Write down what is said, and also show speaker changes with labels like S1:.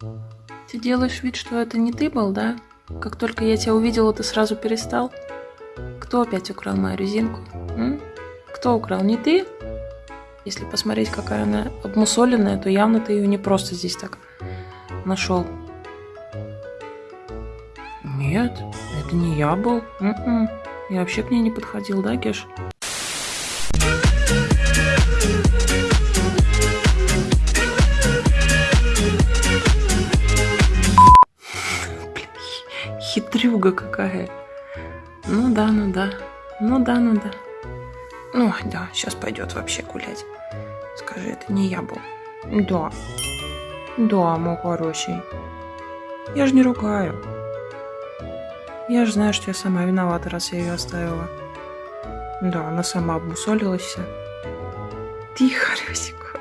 S1: Ты делаешь вид, что это не ты был, да? Как только я тебя увидела, ты сразу перестал? Кто опять украл мою резинку? М? Кто украл? Не ты? Если посмотреть, какая она обмусоленная, то явно ты ее не просто здесь так нашел. Нет, это не я был. М-м. Я вообще к ней не подходил, да, Геш? Хитрюга какая. Ну да, ну да. Ну да, ну да. Ну да, сейчас пойдет вообще гулять. Скажи, это не я был. Да. Да, мой хороший. Я же не ругаю. Я же знаю, что я сама виновата, раз я ее оставила. Да, она сама обмусолилась. Тихо, Рюсик.